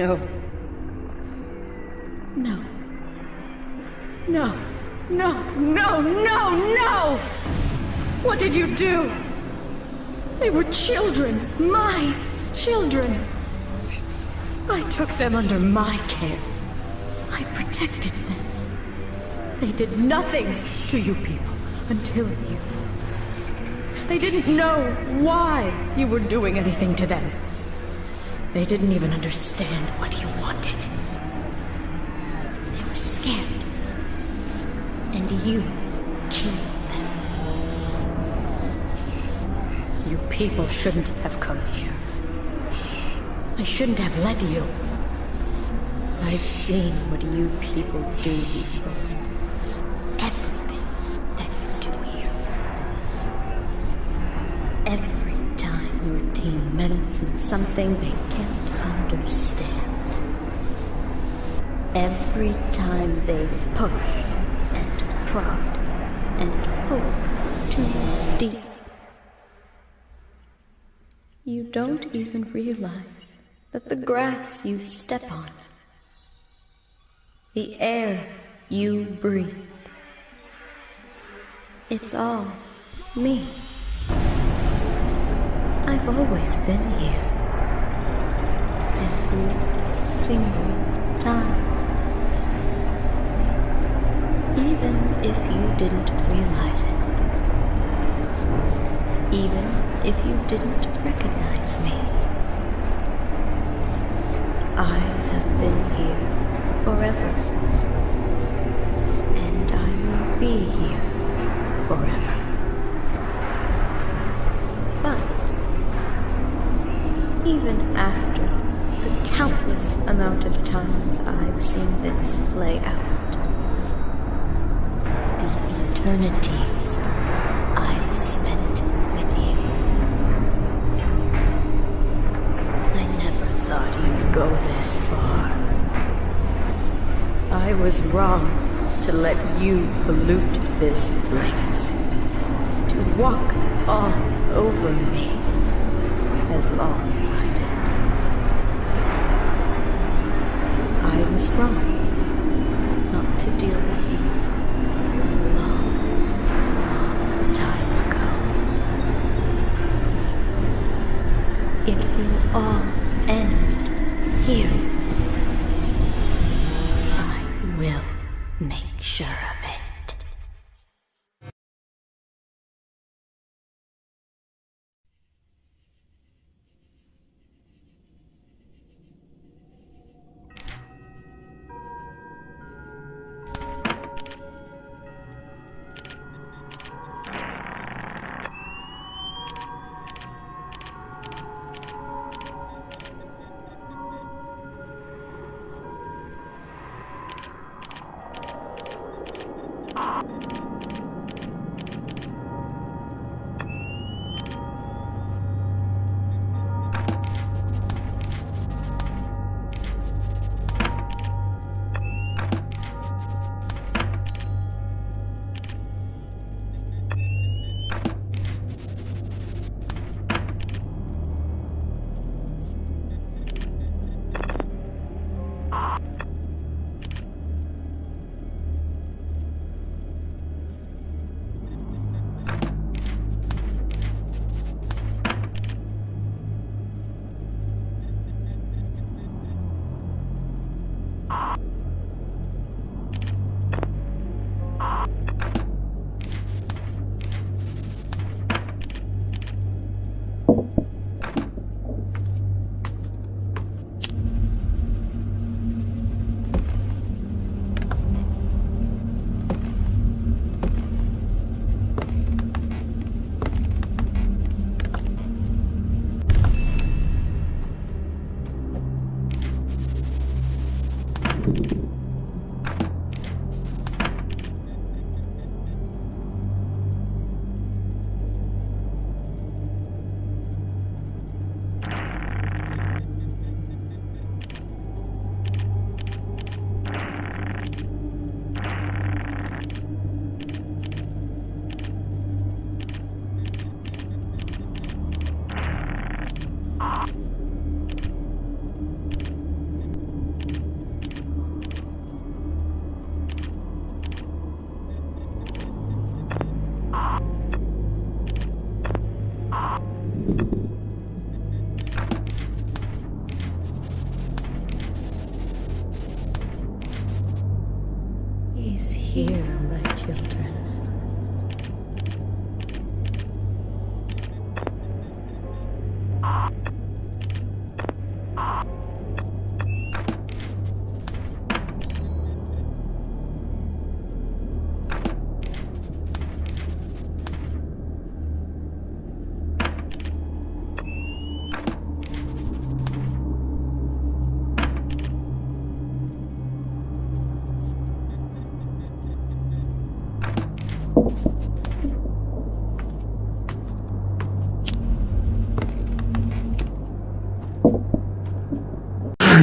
No. No. No. No, no, no, no! What did you do? They were children. My children. I took them under my care. I protected them. They did nothing to you people until you. They didn't know why you were doing anything to them. They didn't even understand what you wanted. They were scared. And you killed them. You people shouldn't have come here. I shouldn't have let you. I've seen what you people do before. Something they can't understand. Every time they push and prod and poke too deep. You don't even realize that the grass you step on, the air you breathe, it's all me. I've always been here. Single time. Ah. Even if you didn't realize it. Even if you didn't recognize eternities I've spent with you, I never thought you'd go this far. I was wrong to let you pollute this place, to walk all over me as long as I did. I was wrong not to deal with you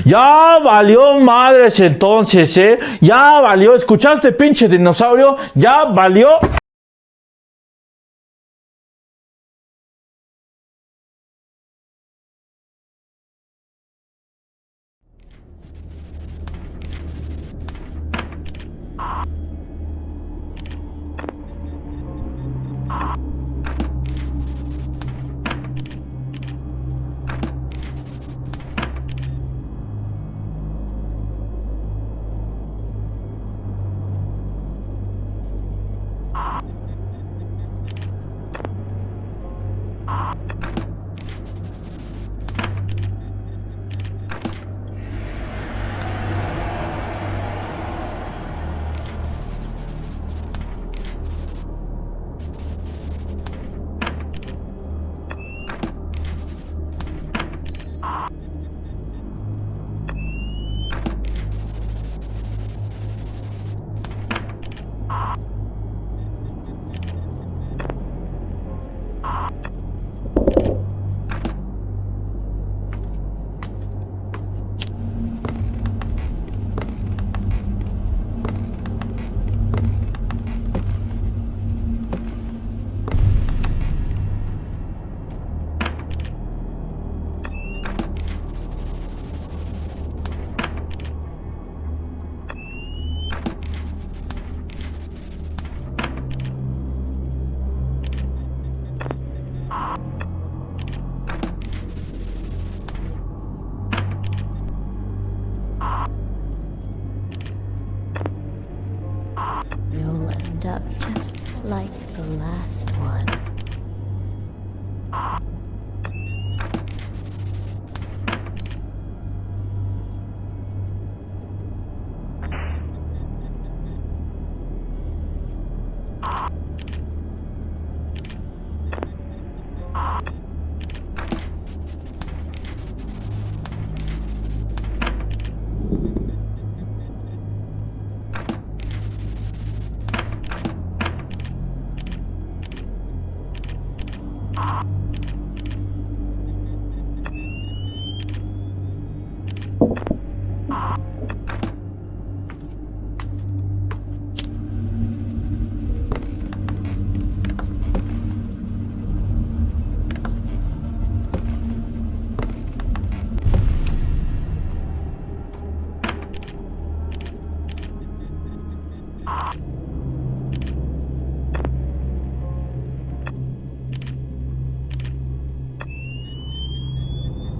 Ya valió madres entonces, ¿eh? Ya valió. ¿Escuchaste, pinche dinosaurio? Ya valió.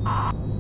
He's